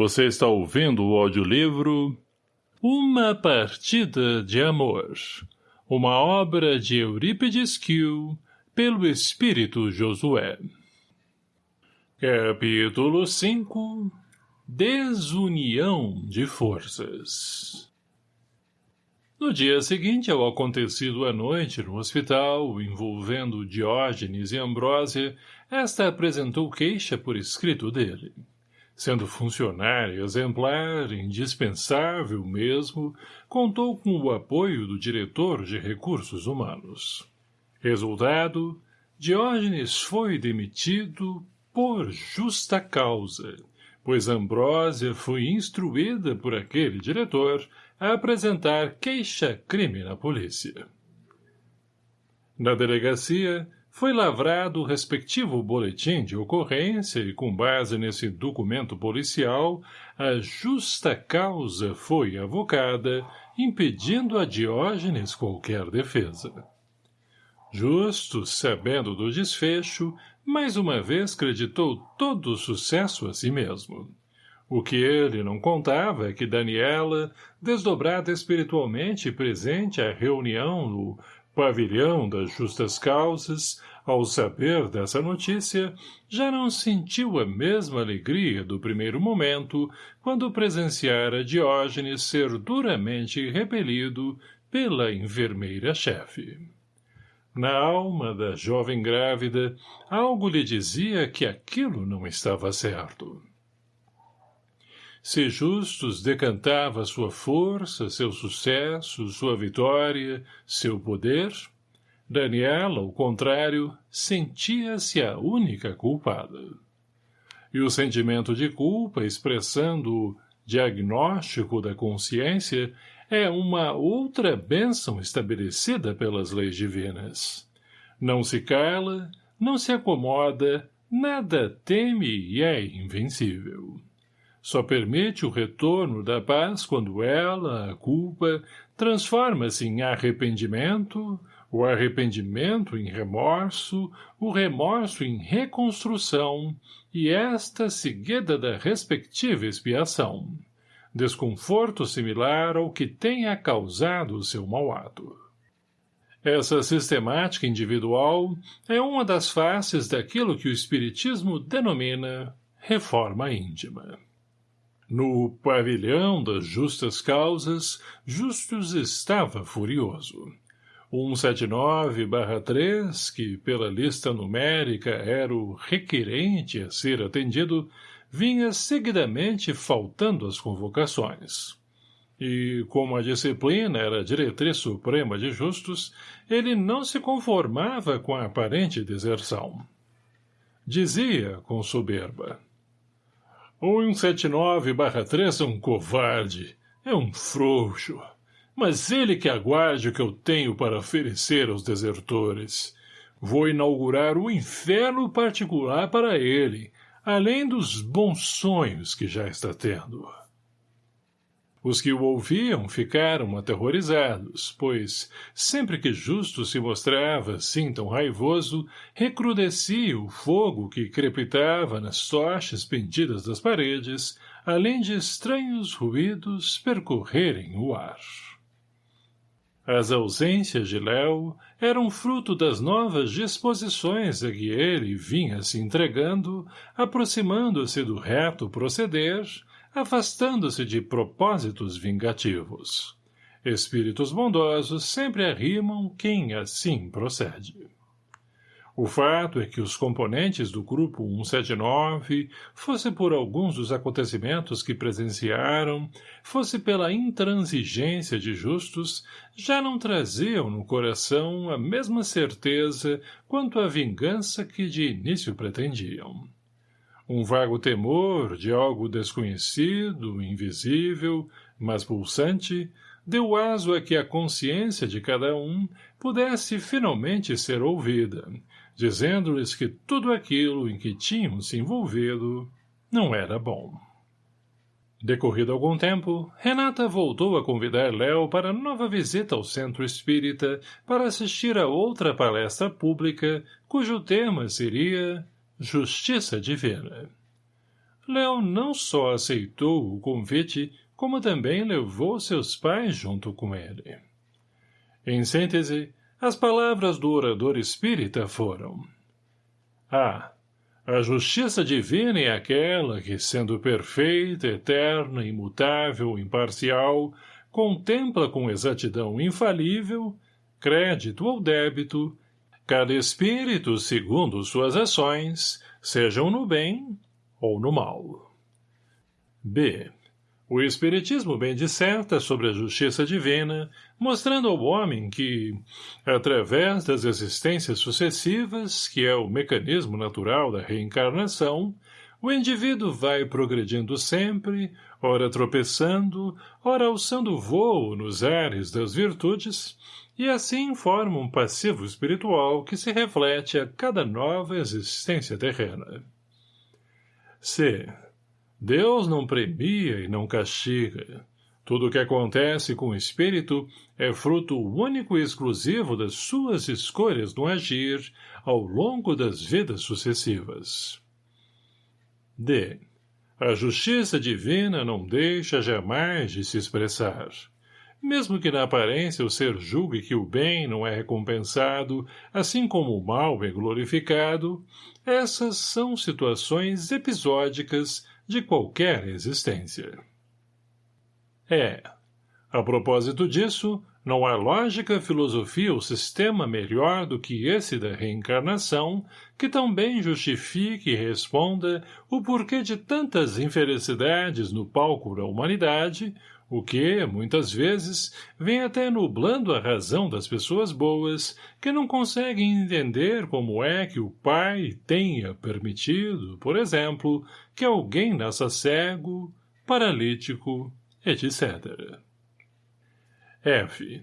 Você está ouvindo o audiolivro Uma Partida de Amor, uma obra de Eurípides Kiel, pelo Espírito Josué. Capítulo 5 Desunião de Forças No dia seguinte ao acontecido à noite no hospital, envolvendo Diógenes e Ambrósia, esta apresentou queixa por escrito dele sendo funcionário exemplar, indispensável mesmo, contou com o apoio do diretor de recursos humanos. Resultado, Diógenes foi demitido por justa causa, pois Ambrósia foi instruída por aquele diretor a apresentar queixa-crime na polícia. Na delegacia, foi lavrado o respectivo boletim de ocorrência e, com base nesse documento policial, a justa causa foi avocada, impedindo a Diógenes qualquer defesa. Justo, sabendo do desfecho, mais uma vez creditou todo o sucesso a si mesmo. O que ele não contava é que Daniela, desdobrada espiritualmente presente à reunião no pavilhão das justas causas, ao saber dessa notícia, já não sentiu a mesma alegria do primeiro momento quando presenciara Diógenes ser duramente repelido pela enfermeira-chefe. Na alma da jovem grávida, algo lhe dizia que aquilo não estava certo. Se Justus decantava sua força, seu sucesso, sua vitória, seu poder, Daniela, ao contrário, sentia-se a única culpada. E o sentimento de culpa, expressando o diagnóstico da consciência, é uma outra bênção estabelecida pelas leis divinas. Não se cala, não se acomoda, nada teme e é invencível. Só permite o retorno da paz quando ela, a culpa, transforma-se em arrependimento, o arrependimento em remorso, o remorso em reconstrução, e esta seguida da respectiva expiação. Desconforto similar ao que tenha causado o seu mau ato. Essa sistemática individual é uma das faces daquilo que o Espiritismo denomina reforma íntima. No pavilhão das justas causas, Justus estava furioso. 179-3, que pela lista numérica era o requerente a ser atendido, vinha seguidamente faltando às convocações. E, como a disciplina era a diretriz suprema de justos, ele não se conformava com a aparente deserção. Dizia, com soberba, o 179-3 é um covarde, é um frouxo. Mas ele que aguarde o que eu tenho para oferecer aos desertores. Vou inaugurar um inferno particular para ele, além dos bons sonhos que já está tendo. Os que o ouviam ficaram aterrorizados, pois, sempre que Justo se mostrava assim tão raivoso, recrudescia o fogo que crepitava nas tochas pendidas das paredes, além de estranhos ruídos percorrerem o ar. As ausências de Léo eram fruto das novas disposições a que ele vinha se entregando, aproximando-se do reto proceder, afastando-se de propósitos vingativos. Espíritos bondosos sempre arrimam quem assim procede. O fato é que os componentes do Grupo 179, fosse por alguns dos acontecimentos que presenciaram, fosse pela intransigência de justos, já não traziam no coração a mesma certeza quanto a vingança que de início pretendiam. Um vago temor de algo desconhecido, invisível, mas pulsante, deu aso a que a consciência de cada um pudesse finalmente ser ouvida, dizendo-lhes que tudo aquilo em que tinham se envolvido não era bom. Decorrido algum tempo, Renata voltou a convidar Léo para nova visita ao Centro Espírita para assistir a outra palestra pública, cujo tema seria Justiça Divina. Leão não só aceitou o convite, como também levou seus pais junto com ele. Em síntese, as palavras do orador espírita foram Ah, a justiça divina é aquela que, sendo perfeita, eterna, imutável, imparcial, contempla com exatidão infalível, crédito ou débito, cada espírito segundo suas ações, sejam no bem ou no mal. B. O Espiritismo bem disserta sobre a justiça divina, mostrando ao homem que, através das existências sucessivas, que é o mecanismo natural da reencarnação, o indivíduo vai progredindo sempre, ora tropeçando, ora alçando voo nos ares das virtudes, e assim forma um passivo espiritual que se reflete a cada nova existência terrena. C. Deus não premia e não castiga. Tudo o que acontece com o espírito é fruto único e exclusivo das suas escolhas no agir ao longo das vidas sucessivas. D. A justiça divina não deixa jamais de se expressar. Mesmo que na aparência o ser julgue que o bem não é recompensado, assim como o mal é glorificado, essas são situações episódicas de qualquer existência. É. A propósito disso, não há lógica, filosofia ou sistema melhor do que esse da reencarnação que também justifique e responda o porquê de tantas infelicidades no palco da humanidade, o que, muitas vezes, vem até nublando a razão das pessoas boas que não conseguem entender como é que o pai tenha permitido, por exemplo, que alguém nasça cego, paralítico, etc. F.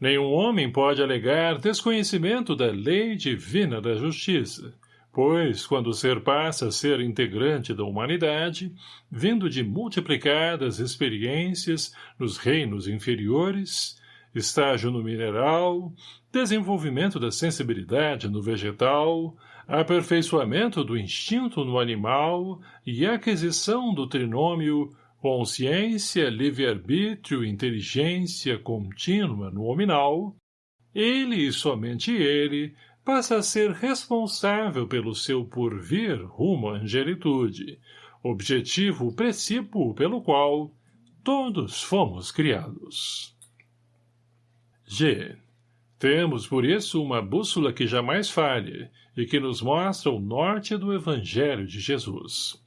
Nenhum homem pode alegar desconhecimento da lei divina da justiça, pois, quando o ser passa a ser integrante da humanidade, vindo de multiplicadas experiências nos reinos inferiores, estágio no mineral, desenvolvimento da sensibilidade no vegetal, aperfeiçoamento do instinto no animal e aquisição do trinômio consciência, livre-arbítrio, inteligência contínua no hominal, ele e somente ele passa a ser responsável pelo seu porvir rumo à angelitude, objetivo precípuo pelo qual todos fomos criados. G. Temos, por isso, uma bússola que jamais falhe e que nos mostra o norte do Evangelho de Jesus.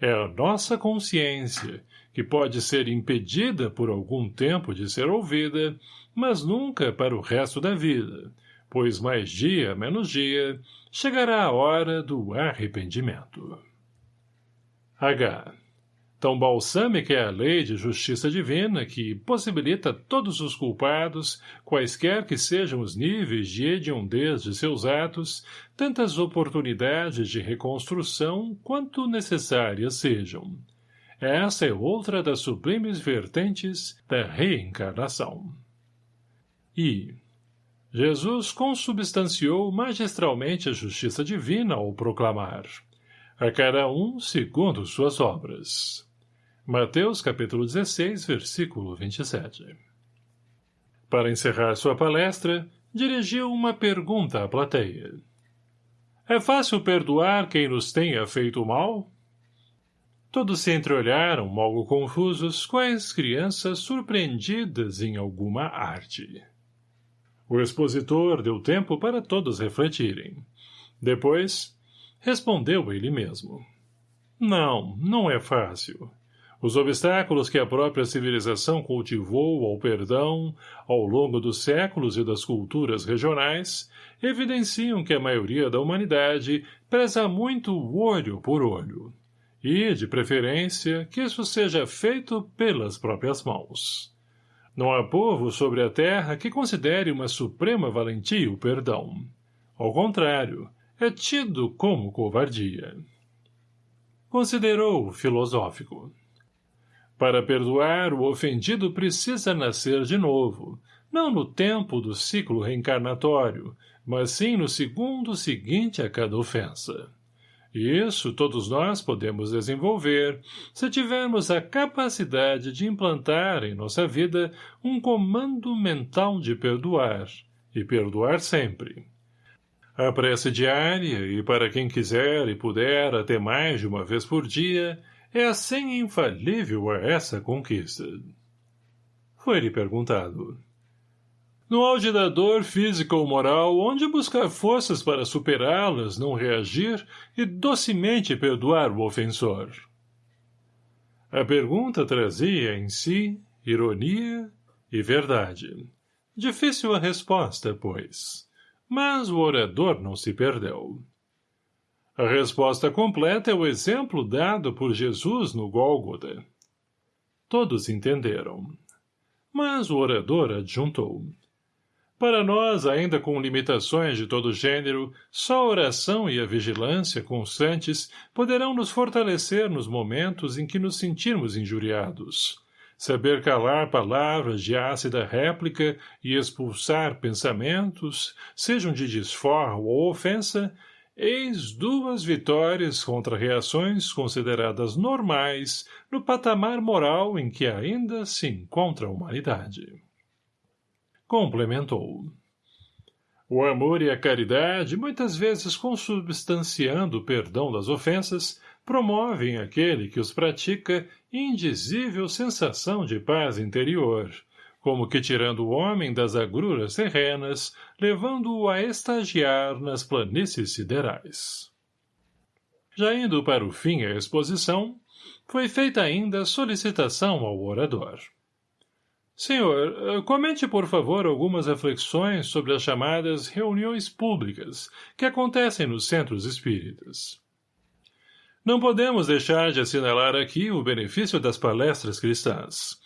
É a nossa consciência, que pode ser impedida por algum tempo de ser ouvida, mas nunca para o resto da vida, pois mais dia menos dia chegará a hora do arrependimento. H. Tão balsâmica é a lei de justiça divina que possibilita todos os culpados, quaisquer que sejam os níveis de hediondez de seus atos, tantas oportunidades de reconstrução quanto necessárias sejam. Essa é outra das sublimes vertentes da reencarnação. I. Jesus consubstanciou magistralmente a justiça divina ao proclamar a cada um segundo suas obras. Mateus capítulo 16, versículo 27. Para encerrar sua palestra, dirigiu uma pergunta à plateia. É fácil perdoar quem nos tenha feito mal? Todos se entreolharam, algo confusos, quais crianças surpreendidas em alguma arte. O expositor deu tempo para todos refletirem. Depois, respondeu ele mesmo. Não, não é fácil. Os obstáculos que a própria civilização cultivou ao perdão, ao longo dos séculos e das culturas regionais, evidenciam que a maioria da humanidade preza muito olho por olho. E, de preferência, que isso seja feito pelas próprias mãos. Não há povo sobre a terra que considere uma suprema valentia o perdão. Ao contrário, é tido como covardia. Considerou filosófico. Para perdoar, o ofendido precisa nascer de novo, não no tempo do ciclo reencarnatório, mas sim no segundo seguinte a cada ofensa. Isso todos nós podemos desenvolver se tivermos a capacidade de implantar em nossa vida um comando mental de perdoar, e perdoar sempre. A prece diária, e para quem quiser e puder até mais de uma vez por dia, é a senha infalível a essa conquista. Foi-lhe perguntado. No auge da dor física ou moral, onde buscar forças para superá-las, não reagir e docemente perdoar o ofensor? A pergunta trazia em si ironia e verdade. Difícil a resposta, pois. Mas o orador não se perdeu. A resposta completa é o exemplo dado por Jesus no Gólgota. Todos entenderam. Mas o orador adjuntou. Para nós, ainda com limitações de todo gênero, só a oração e a vigilância constantes poderão nos fortalecer nos momentos em que nos sentirmos injuriados. Saber calar palavras de ácida réplica e expulsar pensamentos, sejam de desforro ou ofensa, eis duas vitórias contra reações consideradas normais no patamar moral em que ainda se encontra a humanidade complementou. O amor e a caridade, muitas vezes consubstanciando o perdão das ofensas, promovem aquele que os pratica indizível sensação de paz interior, como que tirando o homem das agruras terrenas, levando-o a estagiar nas planícies siderais. Já indo para o fim a exposição, foi feita ainda solicitação ao orador. Senhor, eh, comente por favor algumas reflexões sobre as chamadas reuniões públicas que acontecem nos centros espíritas. Não podemos deixar de assinalar aqui o benefício das palestras cristãs.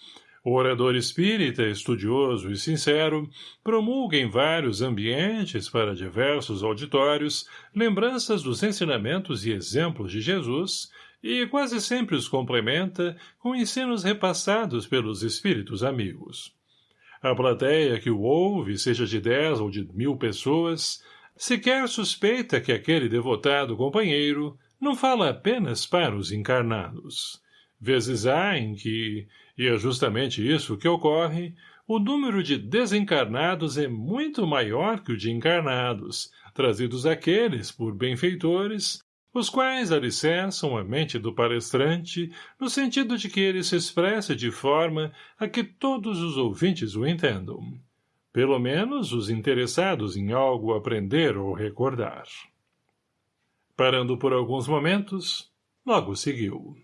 O orador espírita, estudioso e sincero, promulga em vários ambientes para diversos auditórios lembranças dos ensinamentos e exemplos de Jesus e quase sempre os complementa com ensinos repassados pelos espíritos amigos. A plateia que o ouve, seja de dez ou de mil pessoas, sequer suspeita que aquele devotado companheiro não fala apenas para os encarnados. Vezes há em que, e é justamente isso que ocorre, o número de desencarnados é muito maior que o de encarnados, trazidos aqueles por benfeitores os quais alicerçam a mente do palestrante no sentido de que ele se expresse de forma a que todos os ouvintes o entendam. Pelo menos os interessados em algo aprender ou recordar. Parando por alguns momentos, logo seguiu.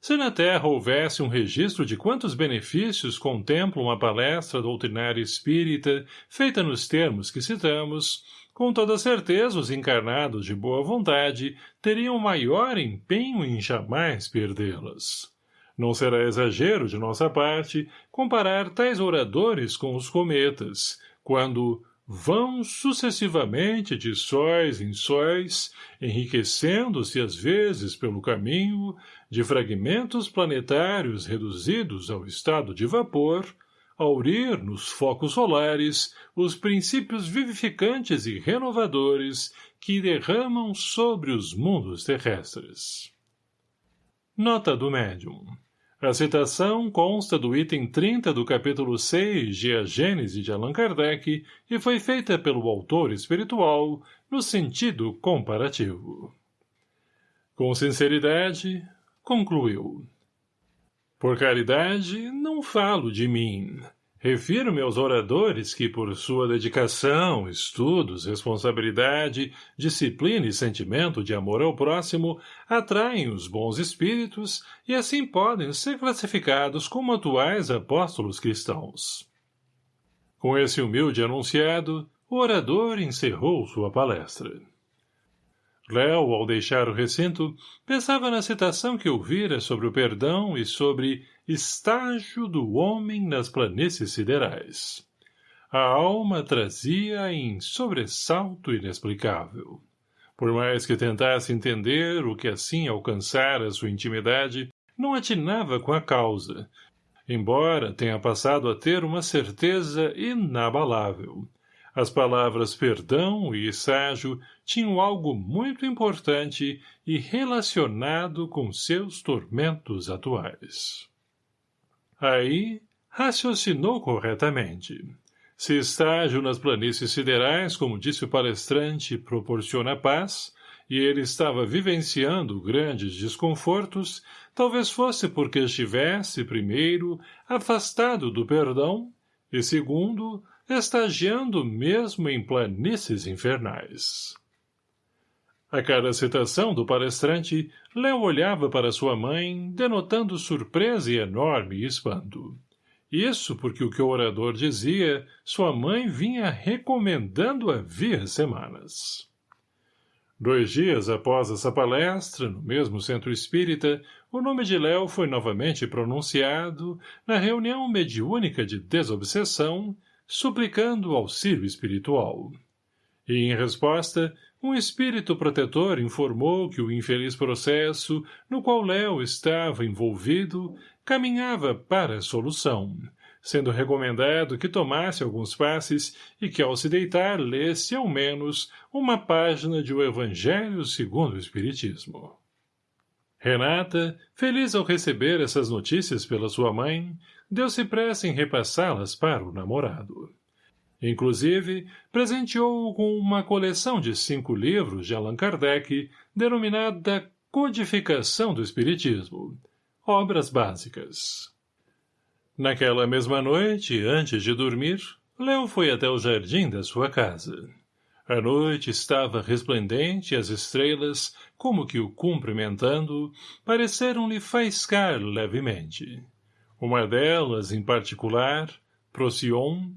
Se na Terra houvesse um registro de quantos benefícios contempla uma palestra doutrinária espírita feita nos termos que citamos, com toda certeza os encarnados de boa vontade teriam maior empenho em jamais perdê-las. Não será exagero de nossa parte comparar tais oradores com os cometas, quando vão sucessivamente de sóis em sóis, enriquecendo-se às vezes pelo caminho de fragmentos planetários reduzidos ao estado de vapor, aurir nos focos solares os princípios vivificantes e renovadores que derramam sobre os mundos terrestres. Nota do médium. A citação consta do item 30 do capítulo 6 de A Gênese de Allan Kardec e foi feita pelo autor espiritual no sentido comparativo. Com sinceridade, concluiu. Por caridade, não falo de mim. Refiro-me aos oradores que, por sua dedicação, estudos, responsabilidade, disciplina e sentimento de amor ao próximo, atraem os bons espíritos e assim podem ser classificados como atuais apóstolos cristãos. Com esse humilde anunciado, o orador encerrou sua palestra. Léo, ao deixar o recinto, pensava na citação que ouvira sobre o perdão e sobre estágio do homem nas planícies siderais. A alma trazia em sobressalto inexplicável. Por mais que tentasse entender o que assim alcançara sua intimidade, não atinava com a causa, embora tenha passado a ter uma certeza inabalável, As palavras perdão e esságio tinham algo muito importante e relacionado com seus tormentos atuais. Aí, raciocinou corretamente. Se estágio nas planícies siderais, como disse o palestrante, proporciona paz, e ele estava vivenciando grandes desconfortos, talvez fosse porque estivesse, primeiro, afastado do perdão, e segundo, estagiando mesmo em planícies infernais. A cada citação do palestrante, Léo olhava para sua mãe, denotando surpresa e enorme espanto. Isso porque o que o orador dizia, sua mãe vinha recomendando havia semanas. Dois dias após essa palestra, no mesmo centro espírita, o nome de Léo foi novamente pronunciado na reunião mediúnica de desobsessão, suplicando auxílio espiritual. E, em resposta, um espírito protetor informou que o infeliz processo no qual Léo estava envolvido caminhava para a solução, sendo recomendado que tomasse alguns passes e que, ao se deitar, lesse, ao menos, uma página de O Evangelho segundo o Espiritismo. Renata, feliz ao receber essas notícias pela sua mãe, deu-se pressa em repassá-las para o namorado. Inclusive, presenteou-o com uma coleção de cinco livros de Allan Kardec, denominada Codificação do Espiritismo, Obras Básicas. Naquela mesma noite, antes de dormir, Léo foi até o jardim da sua casa. A noite estava resplendente e as estrelas, como que o cumprimentando, pareceram-lhe faiscar levemente. Uma delas, em particular, Procyon,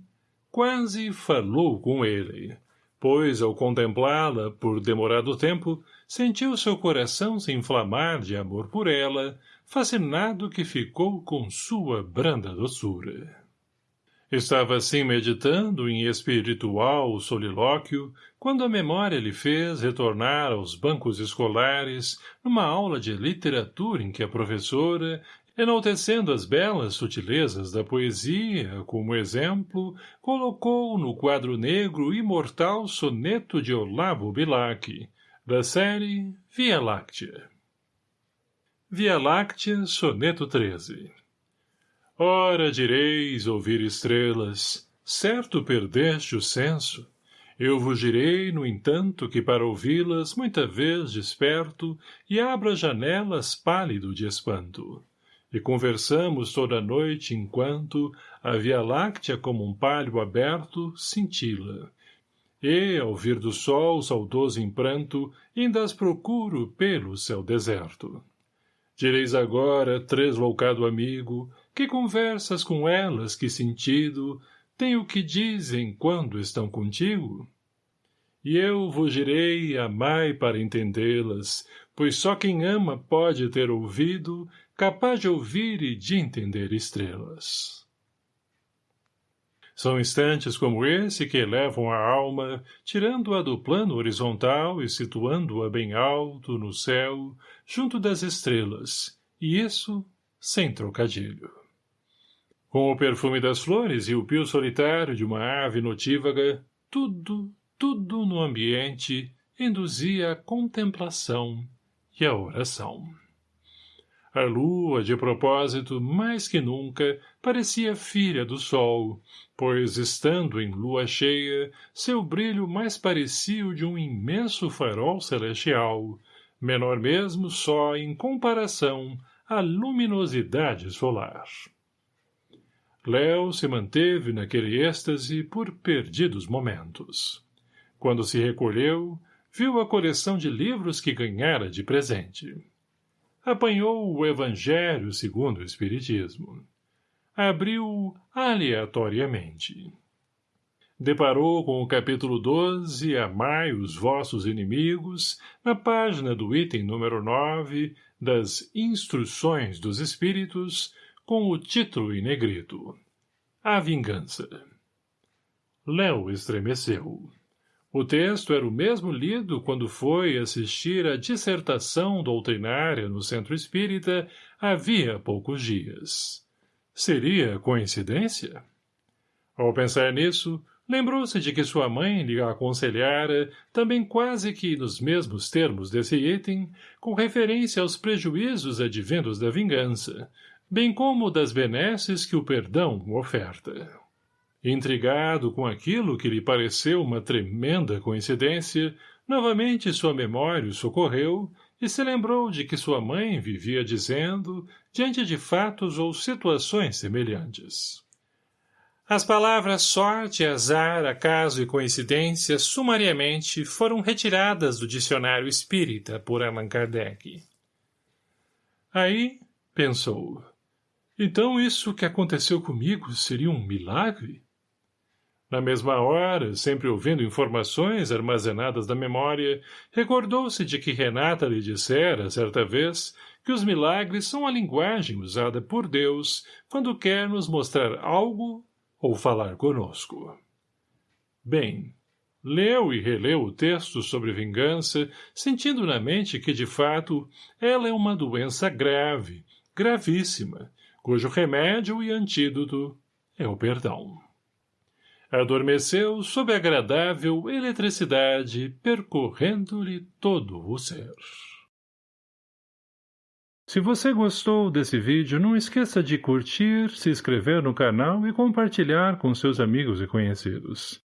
quase falou com ele, pois, ao contemplá-la por demorado tempo, sentiu seu coração se inflamar de amor por ela, fascinado que ficou com sua branda doçura. Estava assim meditando em espiritual solilóquio, quando a memória lhe fez retornar aos bancos escolares, numa aula de literatura em que a professora, enaltecendo as belas sutilezas da poesia, como exemplo, colocou no quadro negro imortal soneto de Olavo Bilac, da série Via Láctea. Via Láctea, soneto 13 Ora direis ouvir estrelas, certo perdeste o senso, eu vos direi, no entanto, que para ouvi-las muita vez desperto e abro as janelas pálido de espanto e conversamos toda a noite enquanto a Via Láctea como um palho aberto cintila. E, ao vir do sol saudoso em pranto, as procuro pelo céu deserto. Direis agora, tresloucado amigo, que conversas com elas, que sentido, tem o que dizem quando estão contigo? E eu vos direi, amai para entendê-las, pois só quem ama pode ter ouvido capaz de ouvir e de entender estrelas. São instantes como esse que elevam a alma, tirando-a do plano horizontal e situando-a bem alto, no céu, junto das estrelas, e isso sem trocadilho. Com o perfume das flores e o pio solitário de uma ave notívaga, tudo, tudo no ambiente induzia a contemplação e a oração. A lua, de propósito, mais que nunca, parecia filha do sol, pois, estando em lua cheia, seu brilho mais parecia o de um imenso farol celestial, menor mesmo só em comparação à luminosidade solar. Léo se manteve naquele êxtase por perdidos momentos. Quando se recolheu, viu a coleção de livros que ganhara de presente apanhou o Evangelho segundo o Espiritismo. Abriu aleatoriamente. Deparou com o capítulo 12, Amai os vossos inimigos, na página do item número 9 das Instruções dos Espíritos, com o título em negrito. A Vingança. Léo estremeceu. O texto era o mesmo lido quando foi assistir à dissertação doutrinária no Centro Espírita havia poucos dias. Seria coincidência? Ao pensar nisso, Lembrou-se de que sua mãe lhe aconselhara, também quase que nos mesmos termos desse item, com referência aos prejuízos advindos da vingança, bem como das benesses que o perdão oferta. Intrigado com aquilo que lhe pareceu uma tremenda coincidência, novamente sua memória o socorreu e se lembrou de que sua mãe vivia dizendo, diante de fatos ou situações semelhantes. As palavras sorte, azar, acaso e coincidência sumariamente foram retiradas do dicionário espírita por Allan Kardec. Aí, pensou, então isso que aconteceu comigo seria um milagre? Na mesma hora, sempre ouvindo informações armazenadas na memória, recordou-se de que Renata lhe dissera, certa vez, que os milagres são a linguagem usada por Deus quando quer nos mostrar algo ou falar conosco. Bem, leu e releu o texto sobre vingança, sentindo na mente que, de fato, ela é uma doença grave, gravíssima, cujo remédio e antídoto é o perdão. Adormeceu sob agradável eletricidade, percorrendo-lhe todo o ser. Se você gostou desse vídeo, não esqueça de curtir, se inscrever no canal e compartilhar com seus amigos e conhecidos.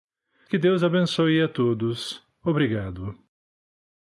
Que Deus abençoe a todos. Obrigado.